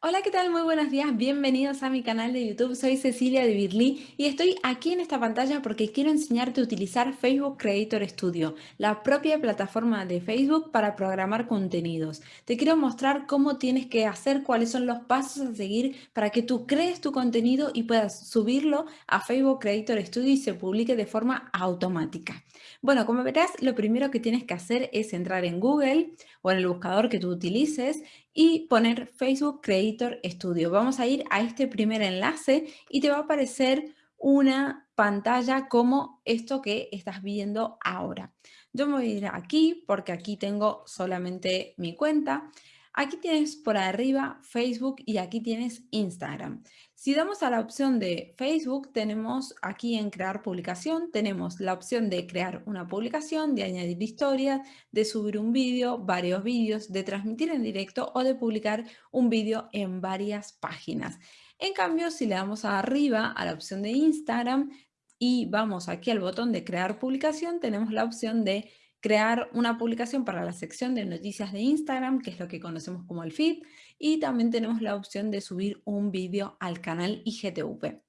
Hola, ¿qué tal? Muy buenos días, bienvenidos a mi canal de YouTube. Soy Cecilia de Birli y estoy aquí en esta pantalla porque quiero enseñarte a utilizar Facebook Creator Studio, la propia plataforma de Facebook para programar contenidos. Te quiero mostrar cómo tienes que hacer, cuáles son los pasos a seguir para que tú crees tu contenido y puedas subirlo a Facebook Creator Studio y se publique de forma automática. Bueno, como verás, lo primero que tienes que hacer es entrar en Google o en el buscador que tú utilices y poner Facebook Creator Studio. Vamos a ir a este primer enlace y te va a aparecer una pantalla como esto que estás viendo ahora. Yo me voy a ir aquí porque aquí tengo solamente mi cuenta Aquí tienes por arriba Facebook y aquí tienes Instagram. Si damos a la opción de Facebook, tenemos aquí en crear publicación, tenemos la opción de crear una publicación, de añadir historias, de subir un vídeo, varios vídeos, de transmitir en directo o de publicar un vídeo en varias páginas. En cambio, si le damos arriba a la opción de Instagram y vamos aquí al botón de crear publicación, tenemos la opción de crear una publicación para la sección de noticias de Instagram, que es lo que conocemos como el feed, y también tenemos la opción de subir un vídeo al canal IGTV.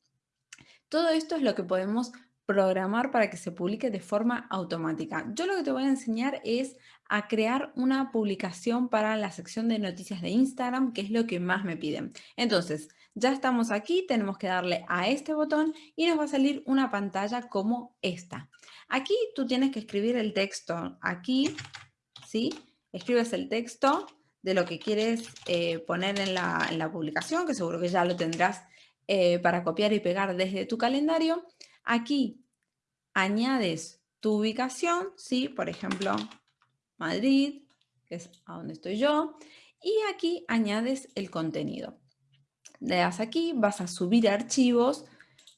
Todo esto es lo que podemos programar para que se publique de forma automática. Yo lo que te voy a enseñar es a crear una publicación para la sección de noticias de Instagram, que es lo que más me piden. Entonces, ya estamos aquí, tenemos que darle a este botón y nos va a salir una pantalla como esta. Aquí tú tienes que escribir el texto. Aquí, ¿sí? Escribes el texto de lo que quieres eh, poner en la, publicación, que seguro que ya lo tendrás eh, para copiar y pegar desde tu calendario. Aquí añades tu ubicación, ¿sí? Por ejemplo, Madrid, que es a donde estoy yo. Y aquí añades el contenido. Le das aquí, vas a subir archivos.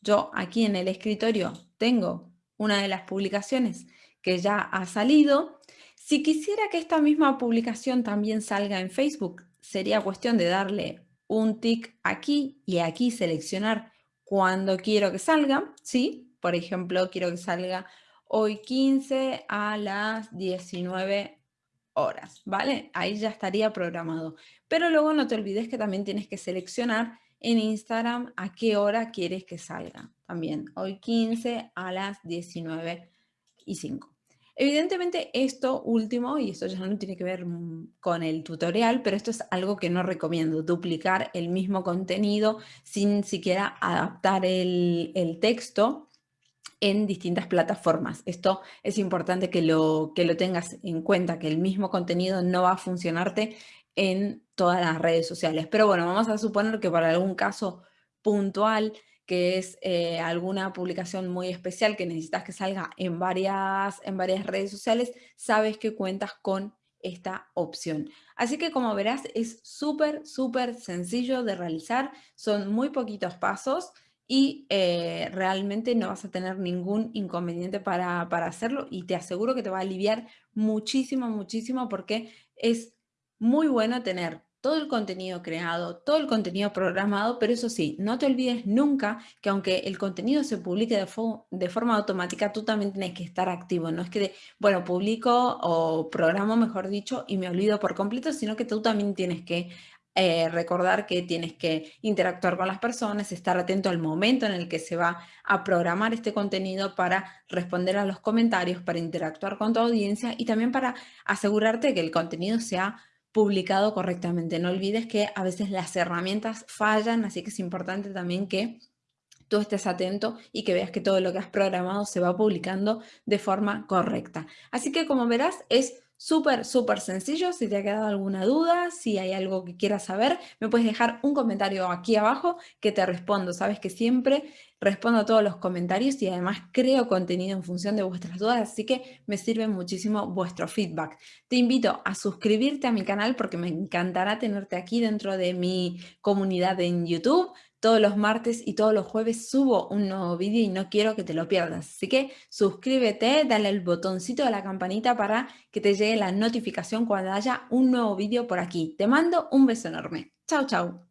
Yo aquí en el escritorio tengo una de las publicaciones que ya ha salido. Si quisiera que esta misma publicación también salga en Facebook, sería cuestión de darle un tick aquí y aquí seleccionar cuándo quiero que salga, ¿sí? Por ejemplo, quiero que salga hoy 15 a las 19 horas, ¿vale? Ahí ya estaría programado. Pero luego no te olvides que también tienes que seleccionar en Instagram a qué hora quieres que salga. También hoy 15 a las 19 y 5. Evidentemente esto último, y esto ya no tiene que ver con el tutorial, pero esto es algo que no recomiendo, duplicar el mismo contenido sin siquiera adaptar el, el texto en distintas plataformas. Esto es importante que lo, que lo tengas en cuenta, que el mismo contenido no va a funcionarte en todas las redes sociales. Pero bueno, vamos a suponer que para algún caso puntual, que es eh, alguna publicación muy especial que necesitas que salga en varias, en varias redes sociales, sabes que cuentas con esta opción. Así que como verás es súper, súper sencillo de realizar, son muy poquitos pasos y eh, realmente no vas a tener ningún inconveniente para, para hacerlo y te aseguro que te va a aliviar muchísimo, muchísimo porque es muy bueno tener todo el contenido creado, todo el contenido programado, pero eso sí, no te olvides nunca que aunque el contenido se publique de, forma automática, tú también tienes que estar activo. No es que, bueno, publico o programo, mejor dicho, y me olvido por completo, sino que tú también tienes que eh, recordar que tienes que interactuar con las personas, estar atento al momento en el que se va a programar este contenido para responder a los comentarios, para interactuar con tu audiencia y también para asegurarte que el contenido sea publicado correctamente. No olvides que a veces las herramientas fallan, así que es importante también que tú estés atento y que veas que todo lo que has programado se va publicando de forma correcta. Así que como verás es Súper, súper sencillo. Si te ha quedado alguna duda, si hay algo que quieras saber, me puedes dejar un comentario aquí abajo que te respondo. Sabes que siempre respondo a todos los comentarios y además creo contenido en función de vuestras dudas, así que me sirve muchísimo vuestro feedback. Te invito a suscribirte a mi canal porque me encantará tenerte aquí dentro de mi comunidad en YouTube. Todos los martes y todos los jueves subo un nuevo vídeo y no quiero que te lo pierdas. Así que suscríbete, dale el botoncito de la campanita para que te llegue la notificación cuando haya un nuevo vídeo por aquí. Te mando un beso enorme. Chao, chao.